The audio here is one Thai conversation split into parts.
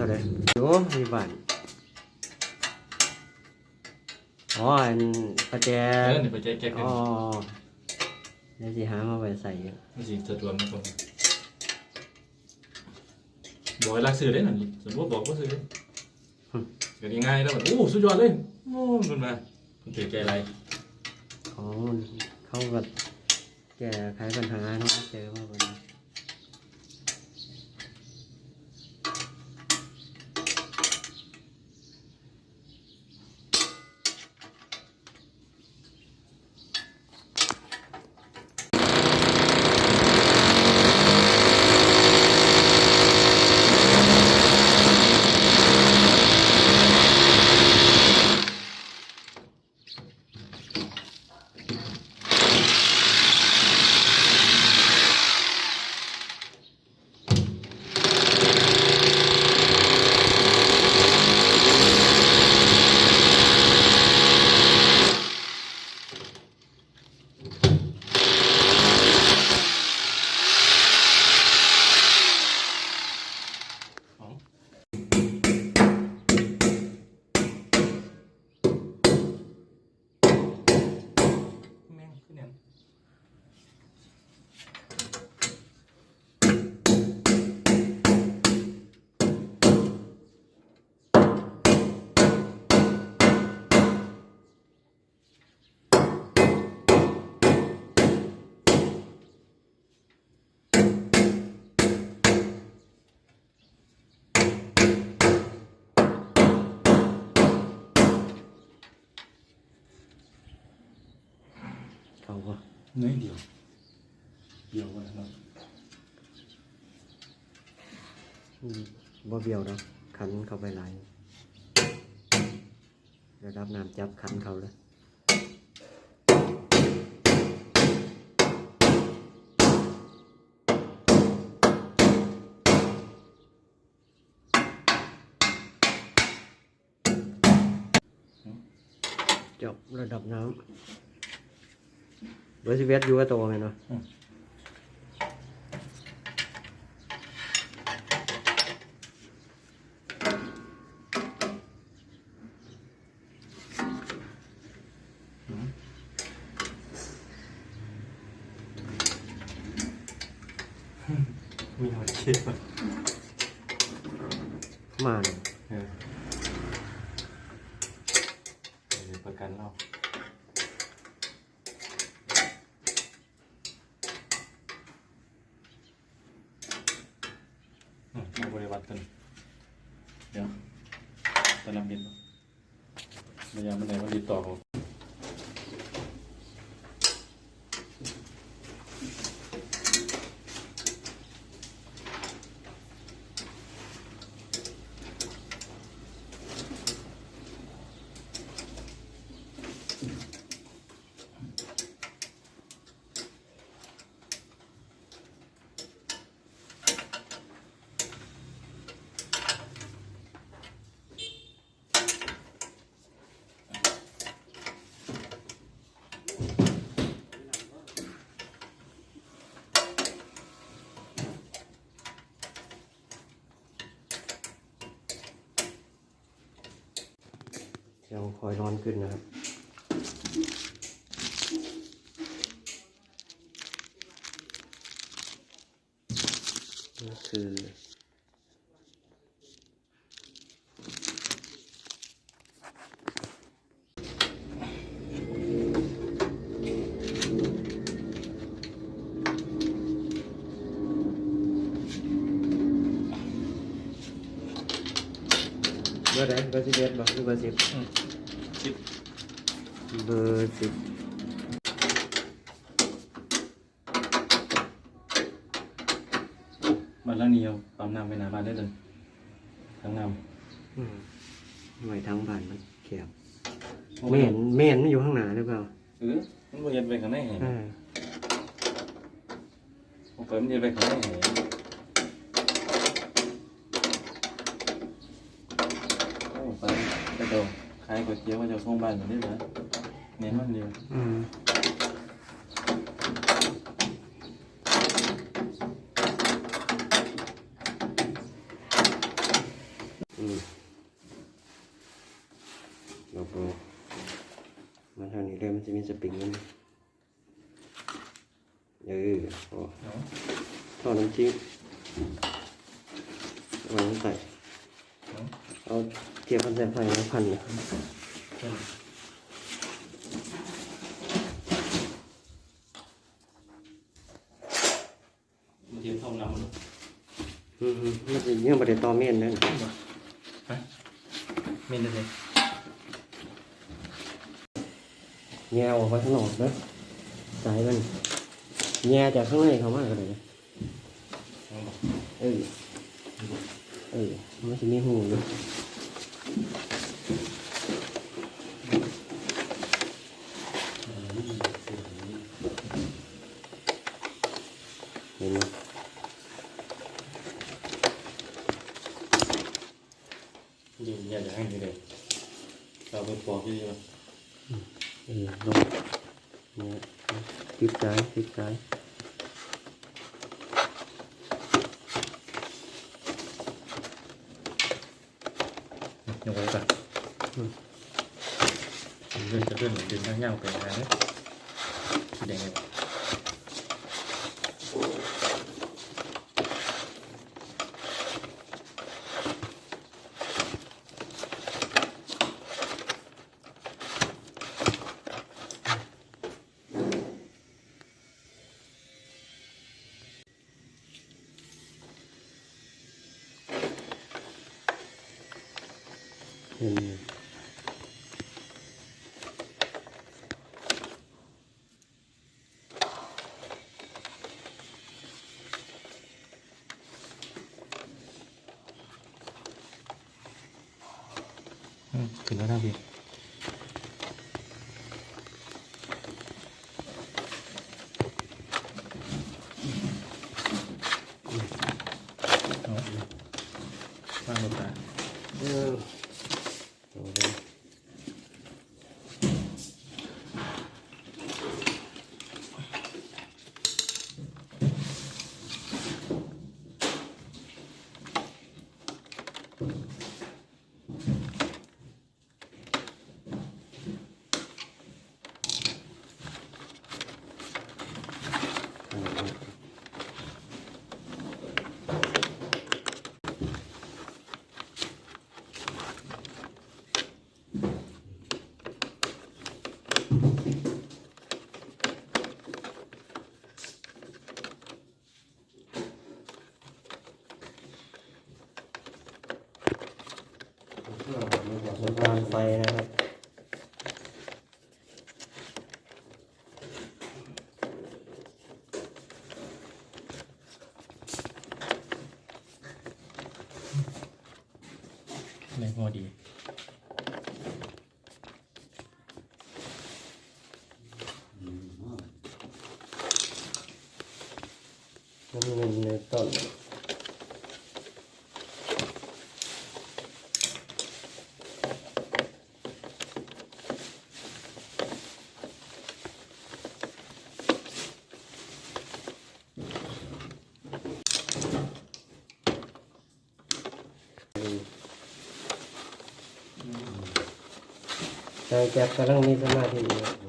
ท่าไหร่โอ้มีบ้านอ๋ออันประแจเออนี่ไปแจ็คแจ็คอ๋อเดี๋ยวสิหามาไว้ใส่อยู่นี่สิสะดวกนะผมบอกให้รักซื้อได้หน่อยสมมติบอกว่าซื้อได้ก็ง่ายๆแล้วแบบโอ้สุดยอดเลยโอ้มันมามันถือแกอะไรอ๋อเขาแบบแก้ไขปัญหาเนาะเจอมาวันนี้ เขาก็น้อยเดียวเดียวกันนะอืมบ่เบี้ยวดอกขัน เข้าไปหลายระดับน้ำจับขันเขาเลยจบระดับน้ำเบอร์สิบเอ็ดอยู่กับตัวไหมเนาะมีหัวเขียวมาเนี่ยเออเดี๋ยวประกันเราอืมเอา บริวัตรกันเดี๋ยวตอนนั้นบินพยายามมันไหนมันดีต่อผม ยวคอยร้อนขึ้นนะครับ นี่คือ เบอร์ไหนเบอร์สิบ เอ็ดบอกหรือเบอร์สิบคิดเบอร์สิบมันละเนียวปั๊มน้ำไปหนาบ้านได้เลยทั้งน้อืมหน่วยทางผ่านมันเขียวำไม่เห็นไม่เห็นมันอยู่ข้างหน้าหรือเปล่าเออมันบ่เย็นไปข้างในแหงอ่าผมเปิดมันเย็นไปข้างในแหง ขายก๋วยเตี๋ยวก็จะโรงบ้านแบบนี้นะเน้นมันเดียวอืมเราโปรมาทางนี้เลยมันจะมีสปริงนี่เออโอ้ทอดน้ำจิ้มวางใส่เอา เทียบพันแสนไฟแล้วพันเนี่ยเพิ่นมันเทียมเท่าน้ำเนาะอืมๆมันจะเยื่อประเดี๋ยวต่อเม่นนั่นฮะเมนได้เลยแง่ออกไปข้างนอกนะสายมันแง่จากข้างในเข้ามาก็ได้นะเอาบ่เออเออมันจะมีหูอยู่เห็นไหม ยิงอยากจะให้เลยเราไปปอกที่นี่มั้ย เออลงเนี่ยคลิปซ้ายคลิปซ้าย ยกไว้ก่อนเรื่องจะเรื่องดึงทั้งเงาไปนะเนี่ยสีแดงเลย เห็นไหม ขึ้นแล้วนะพี่เอาวางลงไป เออเอาเลย สั ญญาณไฟนะครับในพอดีน้ำเงินในต้น นายแจ็คก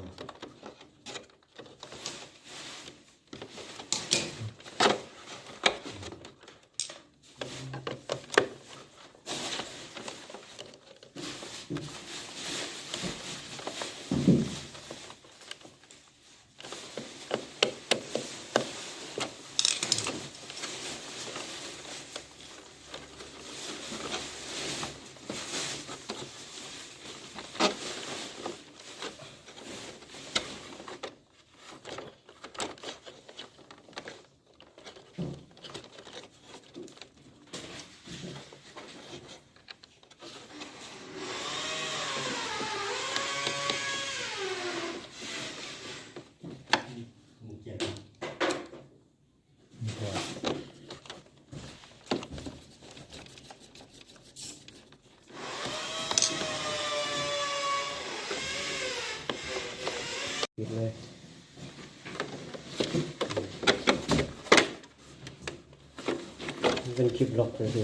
คิดลบเลยสิ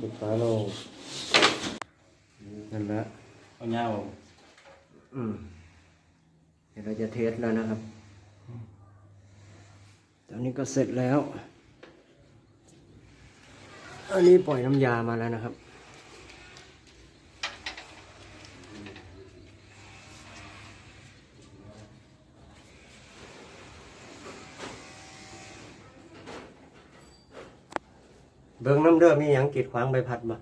ปิดฝาลงนั่นละเอาเงาอืมเดี๋ยวเราจะเทสแล้วนะครับ ตอนนี้ก็เสร็จแล้ว อันนี้ปล่อยน้ำยามาแล้วนะครับ เบิ่งน้ำเด้อมีหยังกีดขวางใบพัดมา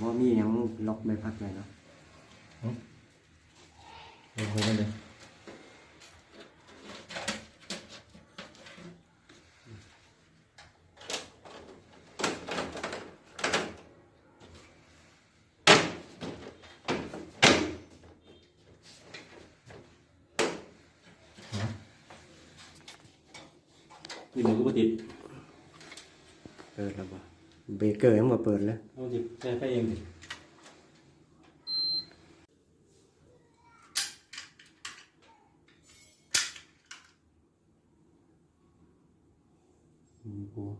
บ่มีหยังล็อกใบพัดไว้เนาะเอาไปกันเลย นี่มันก็บ่ติด เปิดแล้วบ่เบรกเกอร์ยังบ่เปิดเลย เอาติดแค่ไฟเองดิ อืมโห อืม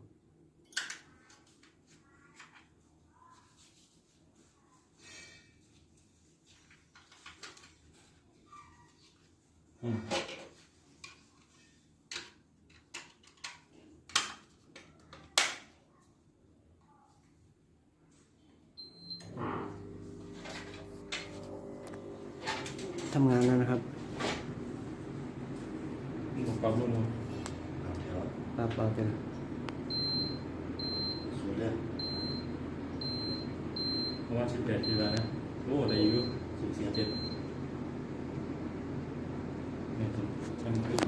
ทำงานแล้วนะครับผมปรับลงมาป้าเปล่ากันสวยเลยประมาณสิบแปดทีแล้วนะ โอ้ได้อยู่สิบสี่เจ็ดเนี่ยตัวทำขึ้น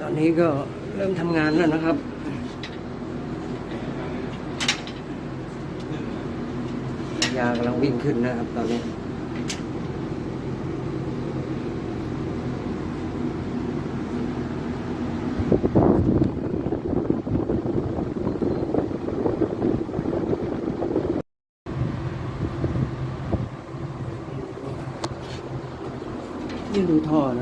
ต อนนี้ก็เริ่มทำงานแล้วนะครับ ยากำลังวิ่งขึ้นนะครับตอนนี้นี่ดูท่อนะ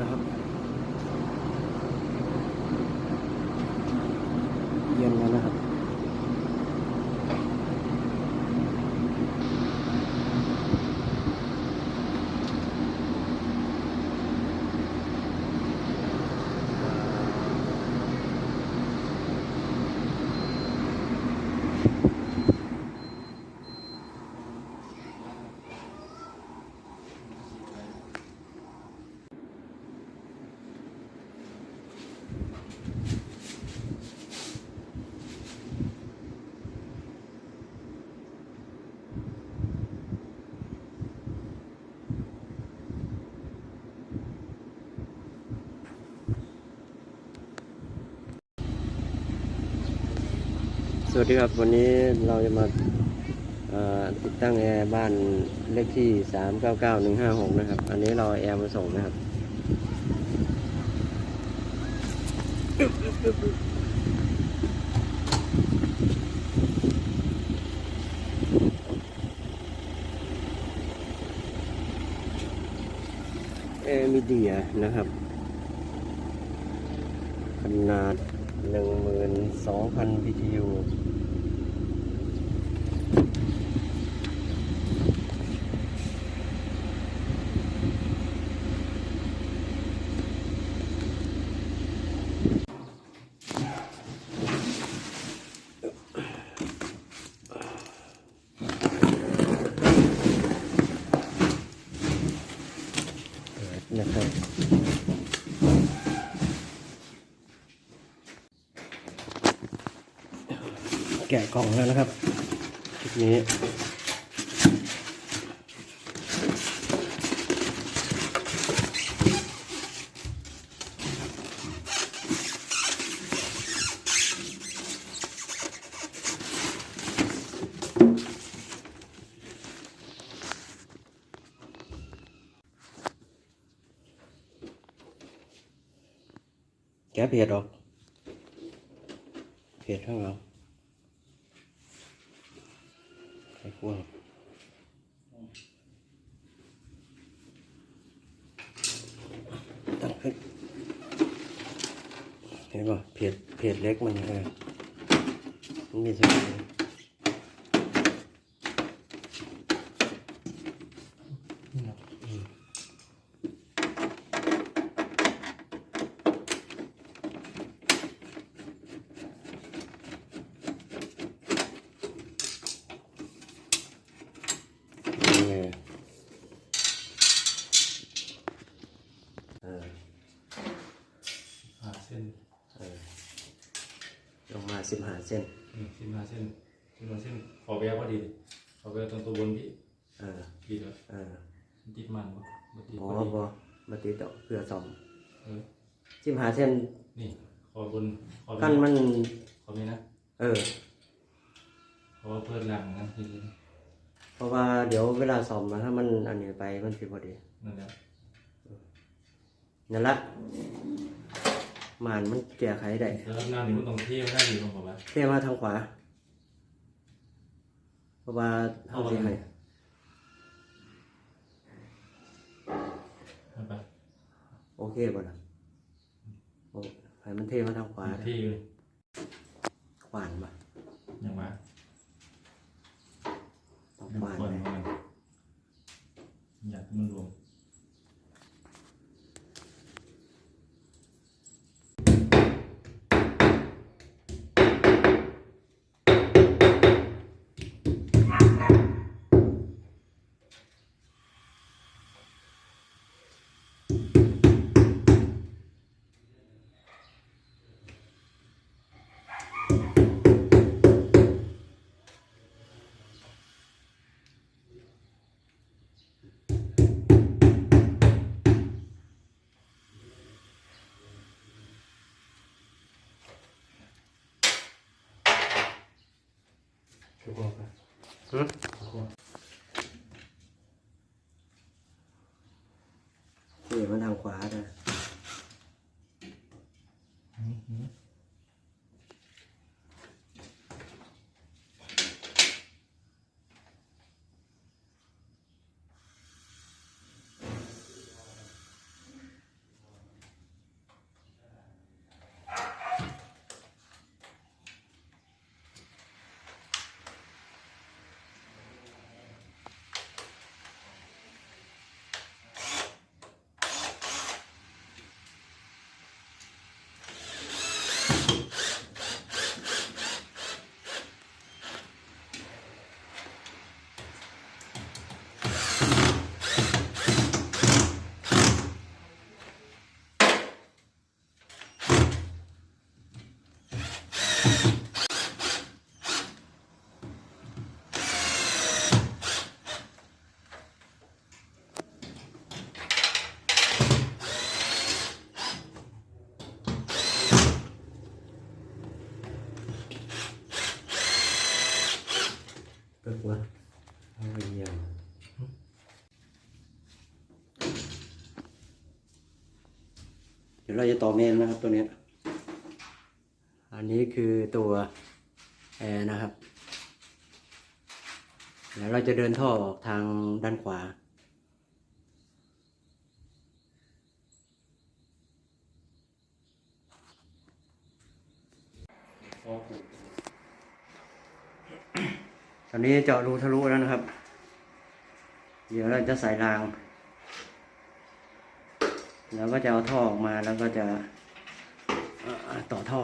สวัสดีครับ วันนี้เราจะมาติดตั้งแอร์บ้านเลขที่ 399156 นะครับ อันนี้เราแอร์มาส่งนะครับ แอร์มีเดียนะครับ ขนาด 12,000 BTU นะครับ แกะกล่ องแล้วนะครับชุดนี้แกะเพจออกเพจข้างเรา ไข่ควตั้งขึ้นเห็นป่ะเพจเพจเล็กมันเออมันมีสองอันเออเออ ห้าเส้น เออลงมา สิบห้าเส้นอืมสิบห้าเส้นสิบห้าเส้นขอแววพอดีขอแววตรงตัวบนพี่เออพี่เหรอเออติดมันบ่บ่ติดบอพอดีบอมาตีต่อเพื่อสองเออสิบห้าเส้นนี่ขอบนขอขั้นมันขอมีนะเออเพราะว่าเพื่อนหลังนะทีนี้เพราะว่าเดี๋ยวเวลาสอมมาถ้ามันอันนี้ไปมันสิพอดีนั่นแหละนั่นละ มานมันแก้ไขได้แล้วหน้านี่มันต้องเที่ยวหน้าดีมันบอกว่าเที่ยมาทางขวา เพราะว่าเท่าที่ให้เอาไปโอเคป่ะล่ะโอ้ให้มันเทมาทางขวาเที่ยวเลยขวานป่ะอย่างมาต้องเดี๋ยวขวานก่อนเลยมันอยากให้มันรวม ถูกต้องครับ เทมาทางขวานะ เปิดวะเอาไปเยี่ยมเดี๋ยวเราจะต่อเมนนะครับตัวนี้ อันนี้คือตัวแอร์นะครับแล้วเราจะเดินท่อออกทางด้านขวา ตอนนี้เจาะรูทะลุแล้วนะครับ เดี๋ยวเราจะใส่ราง แล้วก็จะเอาท่อออกมาแล้วก็จะต่อท่อ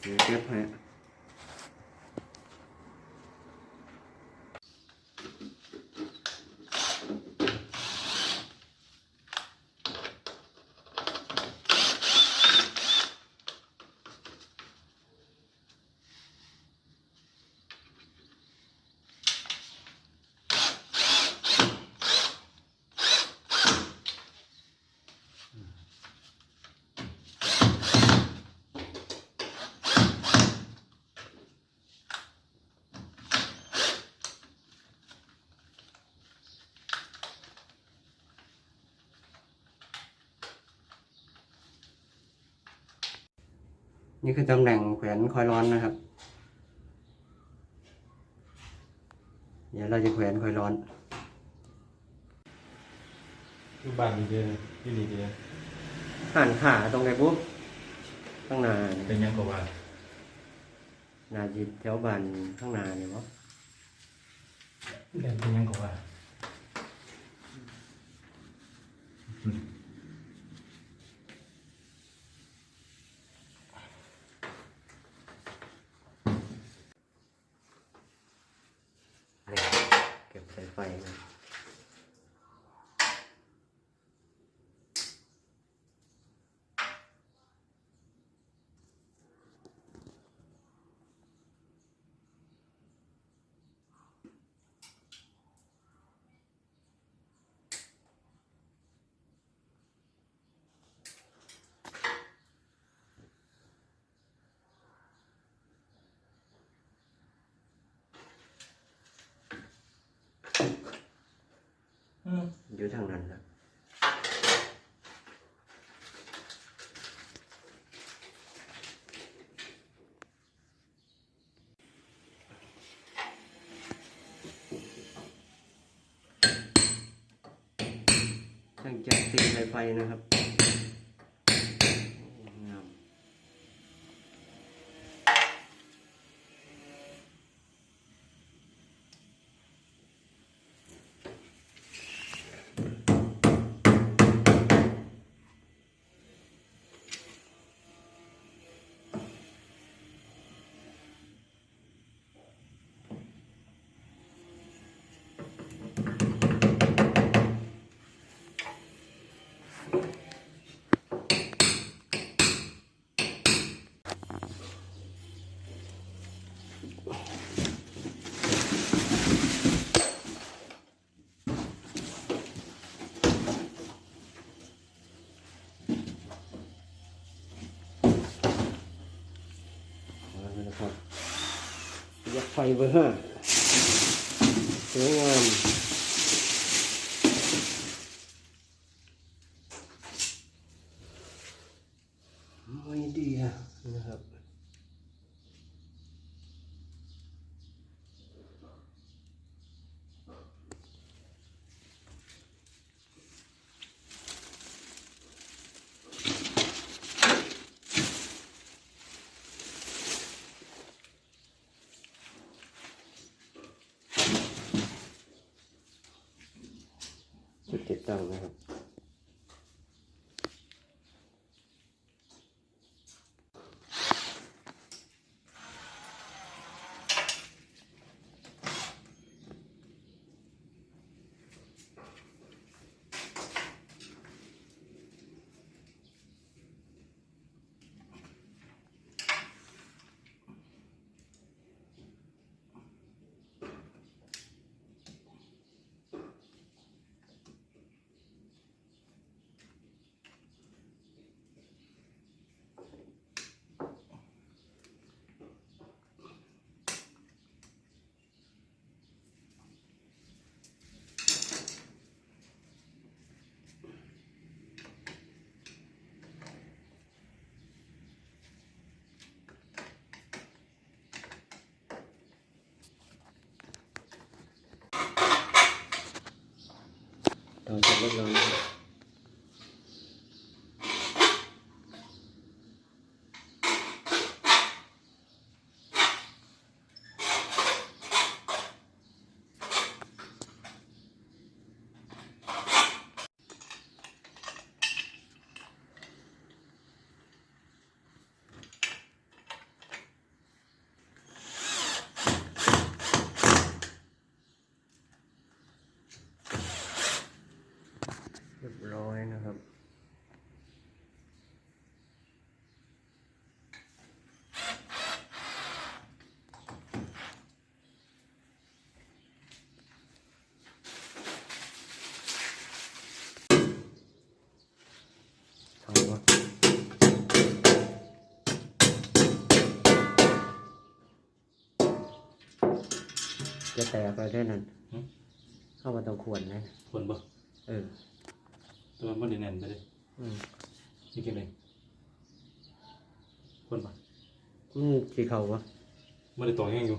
เดี๋ยวเก็บให้ นี่คือตำแหน่งแขวนคอยร้อนนะครับ เดี๋ยวเราจะแขวนคอยร้อนอยู่บ้านนี่เด้ออยู่นี่เด้อหันขาตรงไหนปุ๊บข้างหน้าเนี่ยเป็นหยังก็ว่าหนาจิตแถวบ้านข้างหน้าเนี่ยวะเป็นหยังก็ว่า เหล็กเก็บสายไฟนะ อยู่ทางนั้นนะช่างจะตีไฟนะครับ ยักษ์ไฟเบอร์ห้าสวยงามไม่ดีอะนะครับ จุด ติดตั้งนะครับ เราจะลดลงนะครับเรียบร้อยนะครับ เอาวะ จะแตกไปได้นั่นหึ เข้ามาตรงขวนนะคนบ่เออแตัวมันบ่ได้แน่นไปเลยอืมนี่กินเลยคนบ่มันสีเขาวะไม่ได้ต่อแห้งอยู่